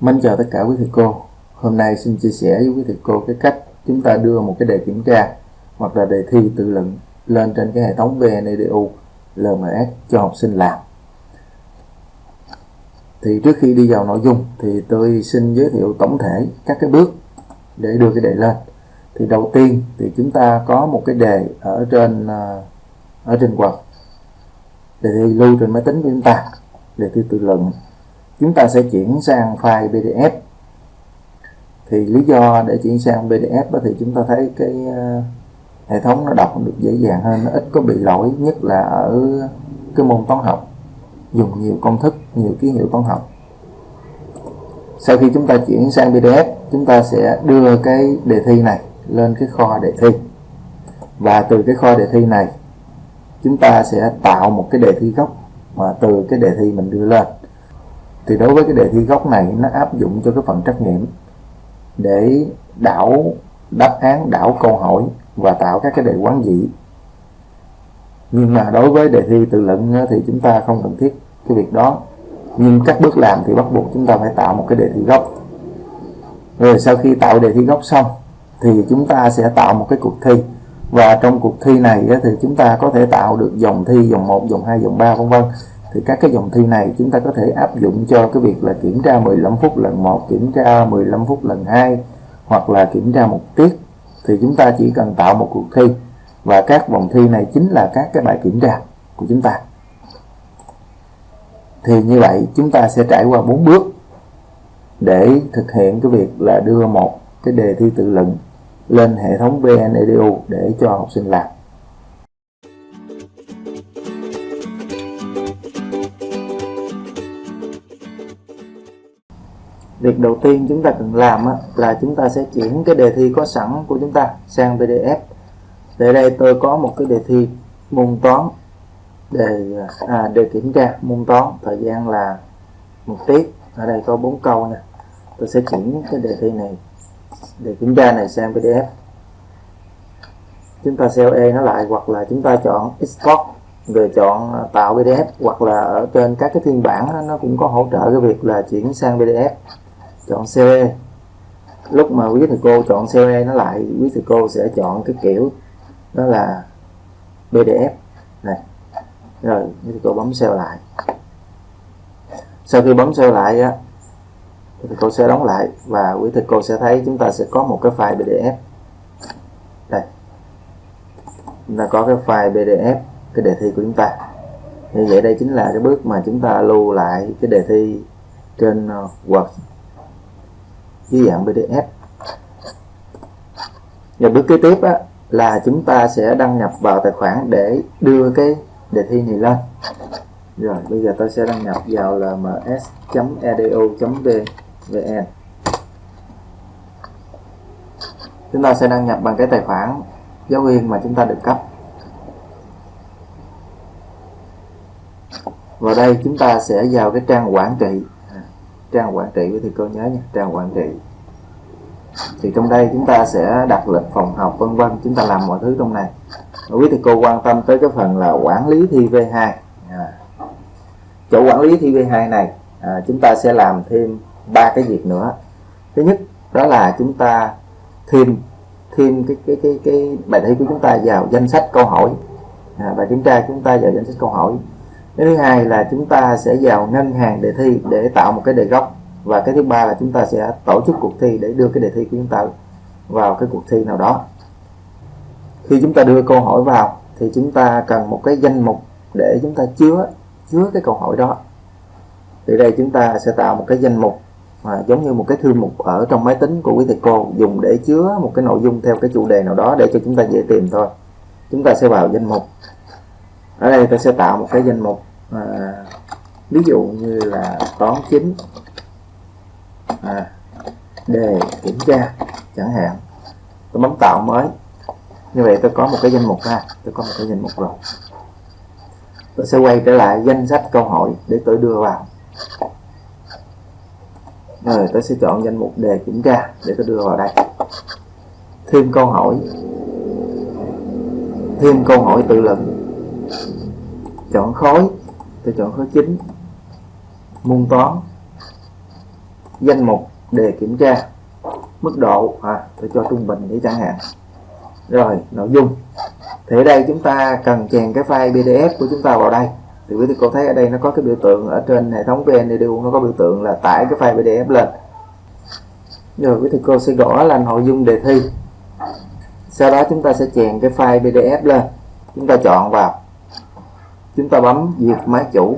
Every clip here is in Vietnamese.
Mến chào tất cả quý thầy cô. Hôm nay xin chia sẻ với quý thầy cô cái cách chúng ta đưa một cái đề kiểm tra hoặc là đề thi tự luận lên trên cái hệ thống VNEDU LMS cho học sinh làm. Thì trước khi đi vào nội dung thì tôi xin giới thiệu tổng thể các cái bước để đưa cái đề lên. Thì đầu tiên thì chúng ta có một cái đề ở trên à, ở trên quạt đề thi lưu trên máy tính của chúng ta, đề thi tự luận chúng ta sẽ chuyển sang file PDF thì lý do để chuyển sang PDF đó thì chúng ta thấy cái ờ, hệ thống nó đọc được dễ dàng hơn, nó ít có bị lỗi, nhất là ở cái môn toán học. Dùng nhiều công thức, nhiều ký hiệu toán học. Sau khi chúng ta chuyển sang PDF chúng ta sẽ đưa cái đề thi này lên cái kho đề thi. Và từ cái kho đề thi này, chúng ta sẽ tạo một cái đề thi gốc mà từ cái đề thi mình đưa lên thì đối với cái đề thi gốc này nó áp dụng cho cái phần trắc nghiệm để đảo đáp án đảo câu hỏi và tạo các cái đề quán dị nhưng mà đối với đề thi tự luận thì chúng ta không cần thiết cái việc đó. Nhưng các bước làm thì bắt buộc chúng ta phải tạo một cái đề thi gốc. Rồi sau khi tạo đề thi gốc xong thì chúng ta sẽ tạo một cái cuộc thi. Và trong cuộc thi này thì chúng ta có thể tạo được dòng thi dòng 1, dòng 2, dòng 3 vân vân thì các cái dòng thi này chúng ta có thể áp dụng cho cái việc là kiểm tra 15 phút lần 1 kiểm tra 15 phút lần 2 hoặc là kiểm tra một tiết. Thì chúng ta chỉ cần tạo một cuộc thi, và các vòng thi này chính là các cái bài kiểm tra của chúng ta. Thì như vậy, chúng ta sẽ trải qua bốn bước để thực hiện cái việc là đưa một cái đề thi tự luận lên hệ thống VNEDU để cho học sinh làm. Việc đầu tiên chúng ta cần làm là chúng ta sẽ chuyển cái đề thi có sẵn của chúng ta sang PDF để đây tôi có một cái đề thi môn toán đề à, đề kiểm tra môn toán thời gian là một tiết. Ở đây có bốn câu nè. Tôi sẽ chuyển cái đề thi này đề kiểm tra này sang PDF chúng ta CLE nó lại hoặc là chúng ta chọn export rồi chọn à, tạo PDF hoặc là ở trên các cái phiên bản nó cũng có hỗ trợ cái việc là chuyển sang PDF chọn CE lúc mà quý thầy cô chọn CE nó lại, quý thầy cô sẽ chọn cái kiểu đó là PDF này, rồi quý thầy cô bấm sale lại. Sau khi bấm sale lại á thì cô sẽ đóng lại và quý thầy cô sẽ thấy chúng ta sẽ có một cái file PDF đây. Chúng ta có cái file PDF cái đề thi của chúng ta. Như vậy đây chính là cái bước mà chúng ta lưu lại cái đề thi trên ờ, Word dưới dạng PDF và bước kế tiếp á, là chúng ta sẽ đăng nhập vào tài khoản để đưa cái đề thi này lên. Rồi bây giờ tôi sẽ đăng nhập vào lms.edu.vn chúng ta sẽ đăng nhập bằng cái tài khoản giáo viên mà chúng ta được cấp. Vào đây chúng ta sẽ vào cái trang quản trị trang quản trị với thầy cô nhớ nha trang quản trị. Thì trong đây chúng ta sẽ đặt lịch phòng học vân vân chúng ta làm mọi thứ trong này. Quý thầy cô quan tâm tới cái phần là quản lý thi V2 à. chỗ quản lý thi V2 này à, chúng ta sẽ làm thêm ba cái việc nữa. Thứ nhất đó là chúng ta thêm thêm cái cái cái cái bài thi của chúng ta vào danh sách câu hỏi. À, bài kiểm tra chúng ta vào danh sách câu hỏi cái thứ hai là chúng ta sẽ vào ngân hàng đề thi để tạo một cái đề gốc. Và cái thứ ba là chúng ta sẽ tổ chức cuộc thi để đưa cái đề thi của chúng ta vào cái cuộc thi nào đó. Khi chúng ta đưa câu hỏi vào, thì chúng ta cần một cái danh mục để chúng ta chứa chứa cái câu hỏi đó. Thì đây chúng ta sẽ tạo một cái danh mục mà giống như một cái thư mục ở trong máy tính của quý thầy cô, dùng để chứa một cái nội dung theo cái chủ đề nào đó để cho chúng ta dễ tìm thôi. Chúng ta sẽ vào danh mục. Ở đây ta sẽ tạo một cái danh mục à, ví dụ như là toán chính à, đề kiểm tra chẳng hạn. Tôi bấm tạo mới. Như vậy tôi có một cái danh mục ha tôi có một cái danh mục rồi. Tôi sẽ quay trở lại danh sách câu hỏi để tôi đưa vào. Rồi tôi sẽ chọn danh mục đề kiểm tra để tôi đưa vào đây. Thêm câu hỏi. Thêm câu hỏi tự luận. Chọn khối tôi chọn khối chính môn toán. Danh mục đề kiểm tra. Mức độ. À, tôi cho trung bình để chẳng hạn. Rồi nội dung. Thì ở đây chúng ta cần chèn cái file PDF của chúng ta vào đây. Thì quý thầy cô thấy ở đây nó có cái biểu tượng ở trên hệ thống VNEDU nó có biểu tượng là tải cái file PDF lên. Rồi quý thầy cô sẽ gõ là nội dung đề thi. Sau đó chúng ta sẽ chèn cái file PDF lên. Chúng ta chọn vào chúng ta bấm duyệt máy chủ.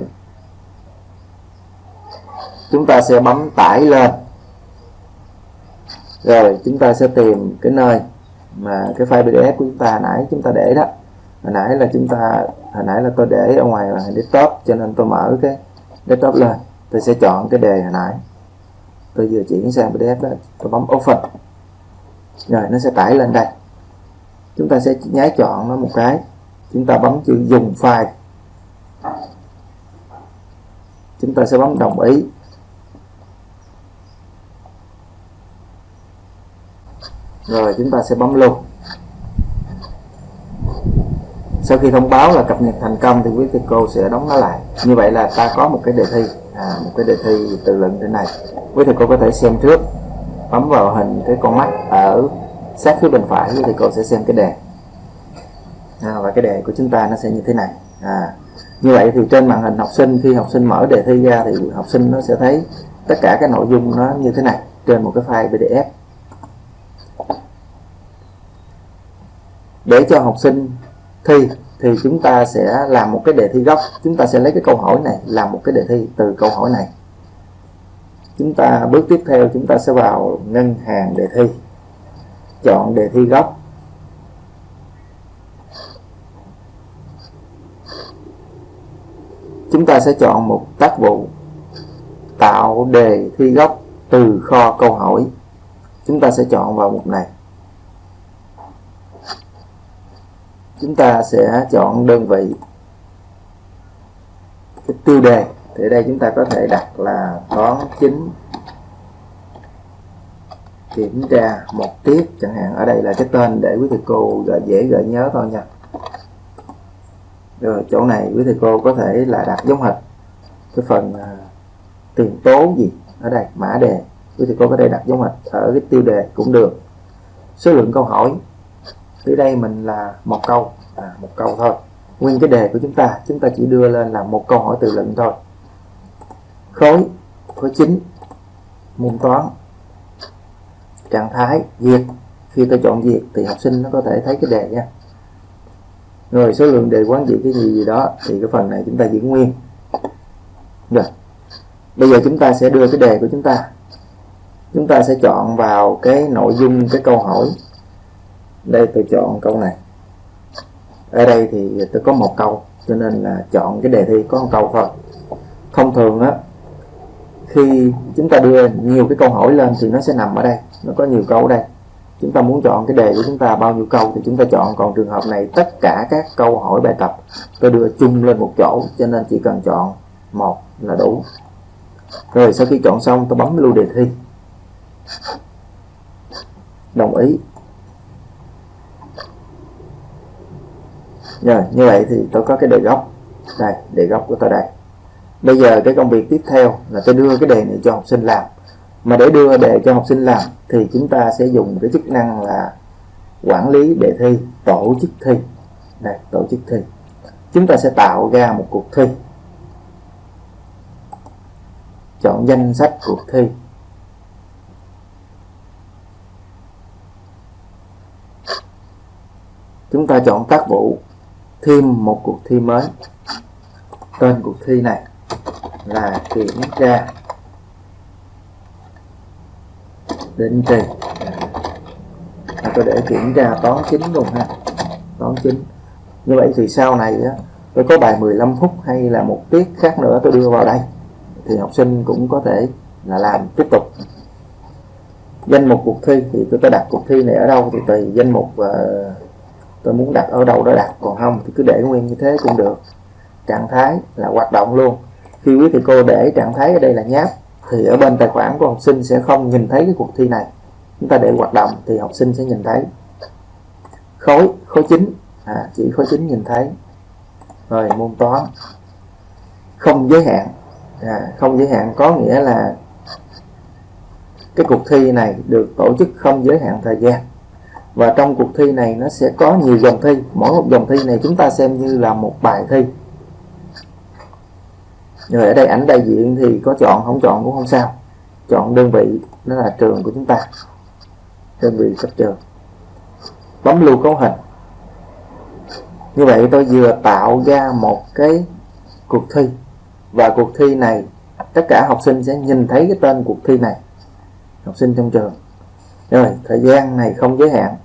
Chúng ta sẽ bấm tải lên. Rồi, chúng ta sẽ tìm cái nơi mà cái file PDF của chúng ta hồi nãy chúng ta để đó. Hồi nãy là chúng ta, hồi nãy là tôi để ở ngoài là desktop, cho nên tôi mở cái desktop lên. Tôi sẽ chọn cái đề hồi nãy. Tôi vừa chuyển sang PDF đó, tôi bấm open. Rồi, nó sẽ tải lên đây. Chúng ta sẽ nháy chọn nó một cái. Chúng ta bấm chữ dùng file chúng ta sẽ bấm đồng ý. Rồi chúng ta sẽ bấm lưu sau khi thông báo là cập nhật thành công thì quý thầy cô sẽ đóng nó lại. Như vậy là ta có một cái đề thi à, một cái đề thi tự luận trên này. Quý thầy cô có thể xem trước bấm vào hình cái con mắt ở sát phía bên phải. Quý thầy cô sẽ xem cái đề. À, và cái đề của chúng ta nó sẽ như thế này. À, như vậy thì trên màn hình học sinh, khi học sinh mở đề thi ra thì học sinh nó sẽ thấy tất cả các nội dung nó như thế này, trên một cái file PDF để cho học sinh thi thì chúng ta sẽ làm một cái đề thi gốc. Chúng ta sẽ lấy cái câu hỏi này làm một cái đề thi từ câu hỏi này. Chúng ta bước tiếp theo, chúng ta sẽ vào ngân hàng đề thi. Chọn đề thi gốc. Chúng ta sẽ chọn một tác vụ tạo đề thi gốc từ kho câu hỏi. Chúng ta sẽ chọn vào mục này. Chúng ta sẽ chọn đơn vị cái tiêu đề. Thì ở đây chúng ta có thể đặt là toán chính kiểm tra một tiết chẳng hạn. Ở đây là cái tên để quý thầy cô gợi dễ gợi nhớ thôi nha rồi chỗ này quý thầy cô có thể là đặt giống hệt cái phần uh, tiền tố gì ở đây mã đề. Quý thầy cô có thể đặt giống hệt ở cái tiêu đề cũng được. Số lượng câu hỏi. Dưới đây mình là một câu à, một câu thôi. Nguyên cái đề của chúng ta chúng ta chỉ đưa lên là một câu hỏi từ luận thôi. Khối khối chính môn toán trạng thái diệt khi tôi chọn diệt thì học sinh nó có thể thấy cái đề nha rồi, số lượng đề quán trị cái gì gì đó, thì cái phần này chúng ta giữ nguyên. Rồi, bây giờ chúng ta sẽ đưa cái đề của chúng ta. Chúng ta sẽ chọn vào cái nội dung, cái câu hỏi. Đây, tôi chọn câu này. Ở đây thì tôi có một câu, cho nên là chọn cái đề thi có một câu thôi. Thông thường á, khi chúng ta đưa nhiều cái câu hỏi lên thì nó sẽ nằm ở đây, nó có nhiều câu ở đây chúng ta muốn chọn cái đề của chúng ta bao nhiêu câu thì chúng ta chọn. Còn trường hợp này tất cả các câu hỏi bài tập tôi đưa chung lên một chỗ, cho nên chỉ cần chọn một là đủ. Rồi sau khi chọn xong tôi bấm lưu đề thi. Đồng ý. Rồi, như vậy thì tôi có cái đề gốc. Đây, đề gốc của tôi đây. Bây giờ cái công việc tiếp theo là tôi đưa cái đề này cho học sinh làm mà để đưa đề cho học sinh làm thì chúng ta sẽ dùng cái chức năng là quản lý đề thi, tổ chức thi. Đây tổ chức thi. Chúng ta sẽ tạo ra một cuộc thi. Chọn danh sách cuộc thi. Chúng ta chọn tác vụ, thêm một cuộc thi mới. Tên cuộc thi này là kiểm tra định kỳ. À, tôi để kiểm tra toán chính luôn ha. Toán chính. Như vậy thì sau này á, tôi có bài 15 phút hay là một tiết khác nữa tôi đưa vào đây thì học sinh cũng có thể là làm tiếp tục. Danh mục cuộc thi thì tôi đặt cuộc thi này ở đâu thì tùy danh mục uh, tôi muốn đặt ở đâu đó đặt còn không thì cứ để nguyên như thế cũng được. Trạng thái là hoạt động luôn. Khi quý thầy cô để trạng thái ở đây là nháp thì ở bên tài khoản của học sinh sẽ không nhìn thấy cái cuộc thi này. Chúng ta để hoạt động thì học sinh sẽ nhìn thấy. Khối khối chính à, chỉ khối chính nhìn thấy. Rồi môn toán. Không giới hạn. À, không giới hạn có nghĩa là cái cuộc thi này được tổ chức không giới hạn thời gian. Và trong cuộc thi này nó sẽ có nhiều dòng thi. Mỗi một dòng thi này chúng ta xem như là một bài thi rồi ở đây ảnh đại diện thì có chọn, không chọn cũng không sao. Chọn đơn vị nó là trường của chúng ta. Đơn vị cấp trường. Bấm lưu cấu hình. Như vậy tôi vừa tạo ra một cái cuộc thi. Và cuộc thi này, tất cả học sinh sẽ nhìn thấy cái tên cuộc thi này. Học sinh trong trường. Rồi, thời gian này không giới hạn.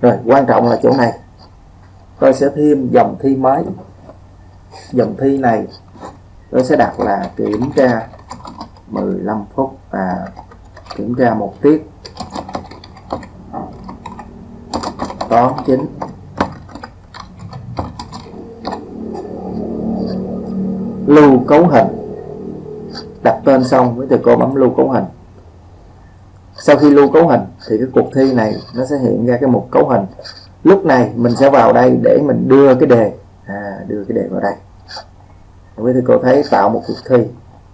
Rồi, quan trọng là chỗ này. Tôi sẽ thêm dòng thi mới dòng thi này nó sẽ đặt là kiểm tra 15 phút và kiểm tra một tiết. Toán chính. Lưu cấu hình. Đặt tên xong với từ cô bấm lưu cấu hình. Sau khi lưu cấu hình thì cái cuộc thi này nó sẽ hiện ra cái mục cấu hình. Lúc này mình sẽ vào đây để mình đưa cái đề à, đưa cái đề vào đây. Vậy thầy cô thấy tạo một cuộc thi.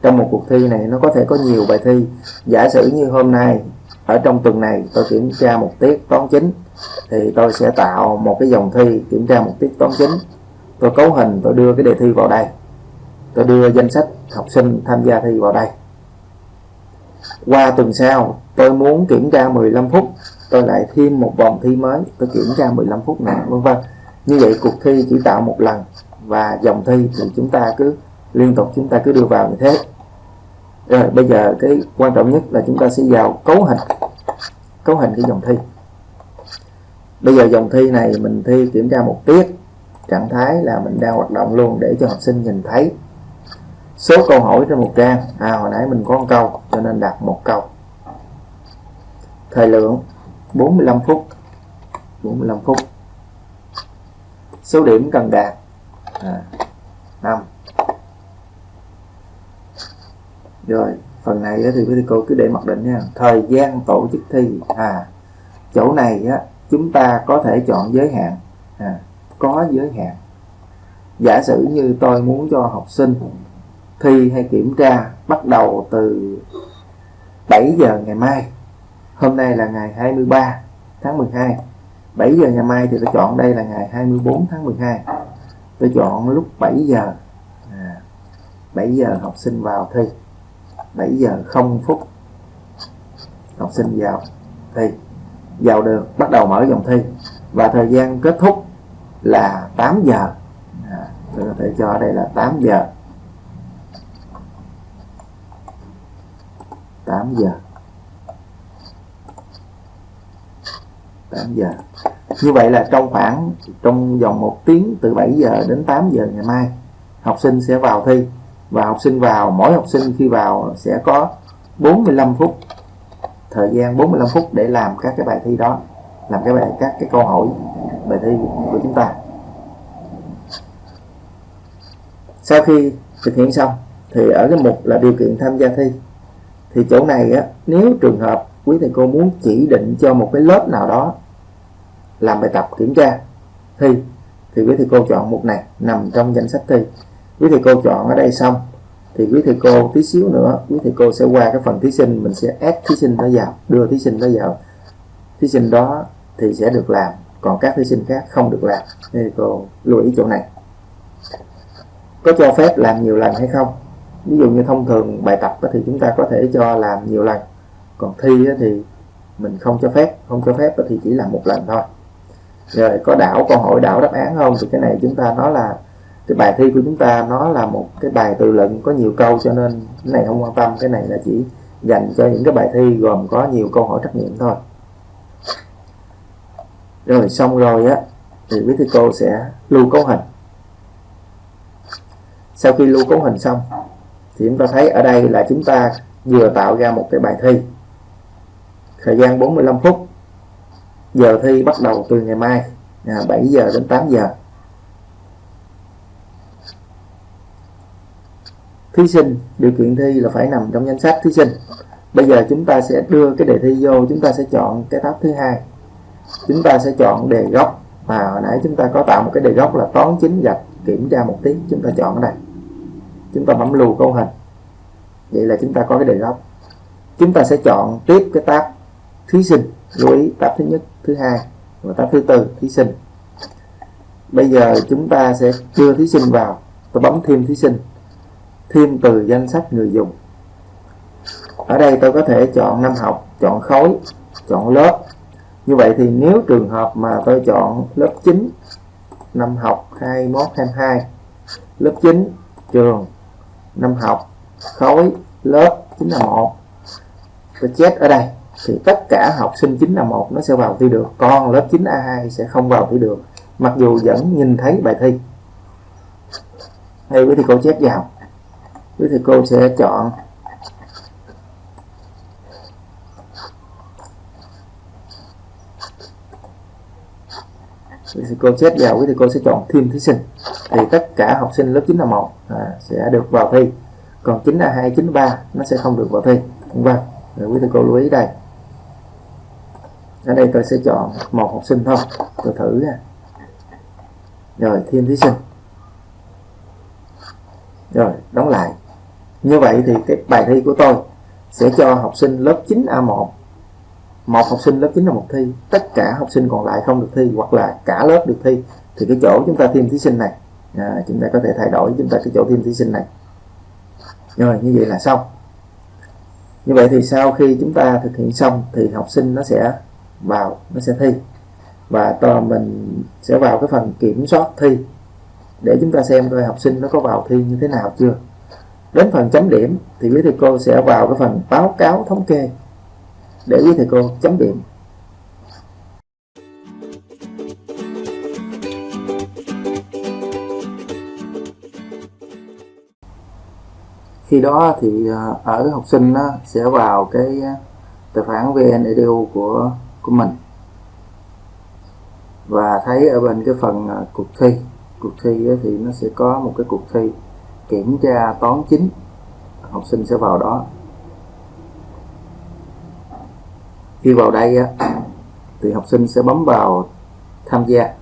Trong một cuộc thi này nó có thể có nhiều bài thi. Giả sử như hôm nay ở trong tuần này tôi kiểm tra một tiết toán chính thì tôi sẽ tạo một cái dòng thi kiểm tra một tiết toán chính. Tôi cấu hình tôi đưa cái đề thi vào đây. Tôi đưa danh sách học sinh tham gia thi vào đây. Qua tuần sau tôi muốn kiểm tra 15 phút. Tôi lại thêm một vòng thi mới tôi kiểm tra 15 phút nữa vân vân như vậy cuộc thi chỉ tạo một lần và dòng thi thì chúng ta cứ, liên tục chúng ta cứ đưa vào như thế. Rồi bây giờ cái quan trọng nhất là chúng ta sẽ vào cấu hình cấu hình cái dòng thi. Bây giờ dòng thi này mình thi kiểm tra một tiết, trạng thái là mình đang hoạt động luôn để cho học sinh nhìn thấy. Số câu hỏi trên một trang à hồi nãy mình có một câu, cho nên đặt một câu. Thời lượng 45 phút 45 phút số điểm cần đạt. À, 5 rồi phần này thì quý cô cứ để mặc định nha. Thời gian tổ chức thi. À chỗ này á chúng ta có thể chọn giới hạn. À, có giới hạn. Giả sử như tôi muốn cho học sinh thi hay kiểm tra bắt đầu từ 7 giờ ngày mai. Hôm nay là ngày 23 tháng 12 7 giờ ngày mai thì tôi chọn đây là ngày 24 tháng 12 tôi chọn lúc 7 giờ. À, 7 giờ học sinh vào thi. 7 giờ 0 phút học sinh vào thi. Vào được bắt đầu mở dòng thi. Và thời gian kết thúc là 8 giờ. À, tôi có thể cho đây là 8 giờ. 8 giờ. 8 giờ. Như vậy là trong khoảng trong vòng một tiếng từ 7 giờ đến 8 giờ ngày mai học sinh sẽ vào thi. Và học sinh vào mỗi học sinh khi vào sẽ có 45 phút thời gian 45 phút để làm các cái bài thi đó làm cái bài các cái câu hỏi bài thi của chúng ta. Sau khi thực hiện xong thì ở cái mục là điều kiện tham gia thi thì chỗ này á, nếu trường hợp quý thầy cô muốn chỉ định cho một cái lớp nào đó làm bài tập kiểm tra, thi. Thì quý thầy cô chọn mục này, nằm trong danh sách thi. Quý thầy cô chọn ở đây xong, thì quý thầy cô tí xíu nữa, quý thầy cô sẽ qua cái phần thí sinh, mình sẽ ép thí sinh đó vào, đưa thí sinh đó vào. Thí sinh đó thì sẽ được làm, còn các thí sinh khác không được làm. Thì cô lưu ý chỗ này. Có cho phép làm nhiều lần hay không? Ví dụ như thông thường bài tập thì chúng ta có thể cho làm nhiều lần còn thi thì mình không cho phép, không cho phép thì chỉ làm một lần thôi. Rồi có đảo, câu hỏi đảo đáp án không? Thì cái này chúng ta nói là, cái bài thi của chúng ta nó là một cái bài tự luận, có nhiều câu cho nên cái này không quan tâm, cái này là chỉ dành cho những cái bài thi gồm có nhiều câu hỏi trắc nghiệm thôi. Rồi xong rồi á, thì quý thầy cô sẽ lưu cấu hình. Sau khi lưu cấu hình xong, thì chúng ta thấy ở đây là chúng ta vừa tạo ra một cái bài thi thời gian 45 phút. Giờ thi bắt đầu từ ngày mai à, 7 giờ đến 8 giờ. Thí sinh điều kiện thi là phải nằm trong danh sách thí sinh. Bây giờ chúng ta sẽ đưa cái đề thi vô chúng ta sẽ chọn cái tab thứ hai. Chúng ta sẽ chọn đề gốc mà hồi nãy chúng ta có tạo một cái đề gốc là toán chính gạch kiểm tra một tiết chúng ta chọn ở đây chúng ta bấm lưu câu hình. Vậy là chúng ta có cái đề gốc chúng ta sẽ chọn tiếp cái tab thí sinh lưu ý tab thứ nhất, thứ hai và tab thứ tư, thí sinh. Bây giờ chúng ta sẽ đưa thí sinh vào, tôi bấm thêm thí sinh, thêm từ danh sách người dùng. Ở đây tôi có thể chọn năm học, chọn khối, chọn lớp. Như vậy thì nếu trường hợp mà tôi chọn lớp 9 năm học 21 22 lớp 9 trường, năm học, khối, lớp 951 tôi chết ở đây thì tất cả học sinh 9A1 nó sẽ vào thi được. Còn lớp 9A2 sẽ không vào thi được. Mặc dù vẫn nhìn thấy bài thi. Đây quý thầy cô chết vào. Quý thầy cô sẽ chọn. Thầy cô xét vào thì cô sẽ chọn thêm thí sinh. Thì tất cả học sinh lớp 9A1 à, sẽ được vào thi. Còn 9A2, 9A3 nó sẽ không được vào thi. Vâng quý thầy cô lưu ý đây ở đây tôi sẽ chọn một học sinh thôi. Tôi thử nha. Rồi thêm thí sinh. Rồi đóng lại. Như vậy thì cái bài thi của tôi sẽ cho học sinh lớp 9A1 một. Học sinh lớp 9 là một thi. Tất cả học sinh còn lại không được thi hoặc là cả lớp được thi. Thì cái chỗ chúng ta thêm thí sinh này à, chúng ta có thể thay đổi chúng ta cái chỗ thêm thí sinh này. Rồi như vậy là xong. Như vậy thì sau khi chúng ta thực hiện xong thì học sinh nó sẽ vào nó sẽ thi. Và to mình sẽ vào cái phần kiểm soát thi để chúng ta xem coi học sinh nó có vào thi như thế nào chưa. Đến phần chấm điểm thì quý thầy cô sẽ vào cái phần báo cáo thống kê để quý thầy cô chấm điểm. Khi đó thì à, ở học sinh sẽ vào cái à, tài khoản VNEDU của của mình. Và thấy ở bên cái phần à, cuộc thi cuộc thi thì nó sẽ có một cái cuộc thi kiểm tra toán chính, học sinh sẽ vào đó. Khi vào đây thì học sinh sẽ bấm vào tham gia.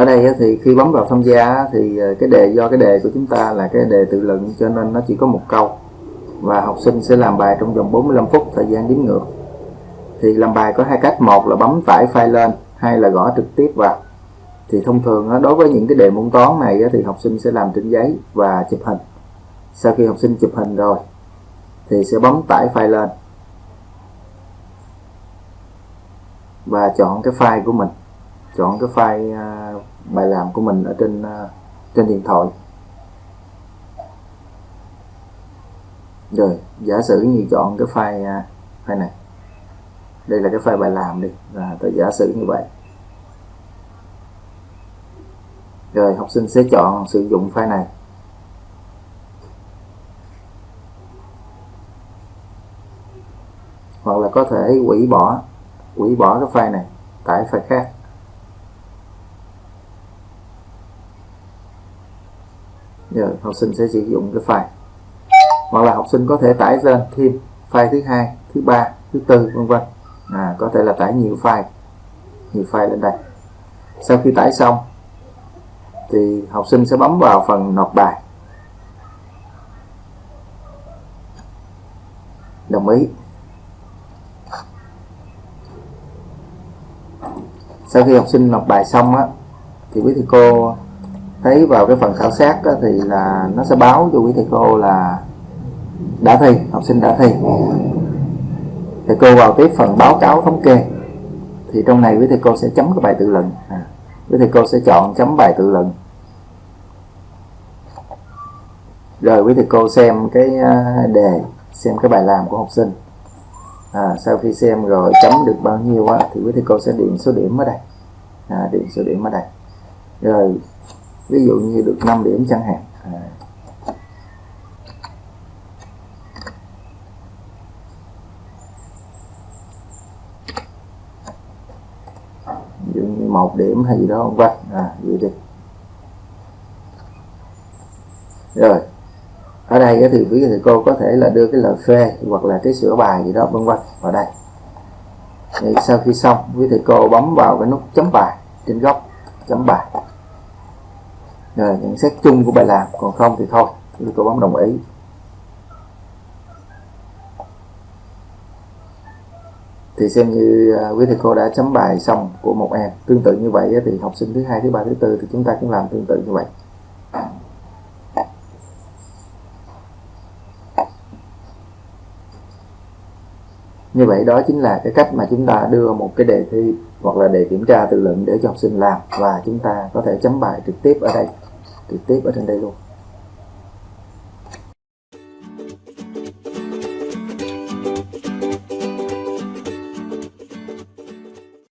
Ở đây thì khi bấm vào tham gia thì ờ, cái đề, do cái đề của chúng ta là cái đề tự luận cho nên nó chỉ có một câu. Và học sinh sẽ làm bài trong vòng 45 phút thời gian đếm ngược. Thì làm bài có hai cách, một là bấm tải file lên, hai là gõ trực tiếp vào. Thì thông thường đối với những cái đề môn toán này thì học sinh sẽ làm trên giấy và chụp hình. Sau khi học sinh chụp hình rồi thì sẽ bấm tải file lên và chọn cái file của mình, chọn cái file à, bài làm của mình ở trên à, trên điện thoại. Rồi, giả sử như chọn cái file à, file này. Đây là cái file bài làm đi, là tôi giả sử như vậy. Rồi, học sinh sẽ chọn sử dụng file này. Hoặc là có thể hủy bỏ hủy bỏ cái file này tải file khác rồi học sinh sẽ sử dụng cái file. Hoặc là học sinh có thể tải lên thêm file thứ hai thứ ba thứ tư vân vân. À, có thể là tải nhiều file nhiều file lên đây. Sau khi tải xong thì học sinh sẽ bấm vào phần nộp bài. Đồng ý. Sau khi học sinh nộp bài xong á thì quý thầy cô thấy vào cái phần khảo sát đó, thì là nó sẽ báo cho quý thầy cô là đã thi học sinh đã thi. Thầy cô vào tiếp phần báo cáo thống kê thì trong này quý thầy cô sẽ chấm cái bài tự luận. À, quý thầy cô sẽ chọn chấm bài tự luận. Rồi quý thầy cô xem cái à, đề xem cái bài làm của học sinh. À, sau khi xem rồi chấm được bao nhiêu á, thì quý thầy cô sẽ điền số điểm ở đây. À, điền số điểm ở đây. Rồi ví dụ như được 5 điểm chẳng hạn. À. ví dụ như một điểm hay gì đó, không vân à vậy đi. Rồi. Ở đây thì quý thầy cô có thể là đưa cái lời phê hoặc là cái sửa bài gì đó vân vân vào đây. Thì sau khi xong, quý thầy cô bấm vào cái nút chấm bài trên góc chấm bài. À, rồi nhận xét chung của bài làm. Còn không thì thôi, tôi cô bấm đồng ý. Thì xem như à, quý thầy cô đã chấm bài xong của một em. Tương tự như vậy thì học sinh thứ hai, thứ ba, thứ tư thì chúng ta cũng làm tương tự như vậy. Như vậy đó chính là cái cách mà chúng ta đưa một cái đề thi hoặc là đề kiểm tra tự luận để cho học sinh làm. Và chúng ta có thể chấm bài trực tiếp ở đây trực tiếp ở trên đây luôn.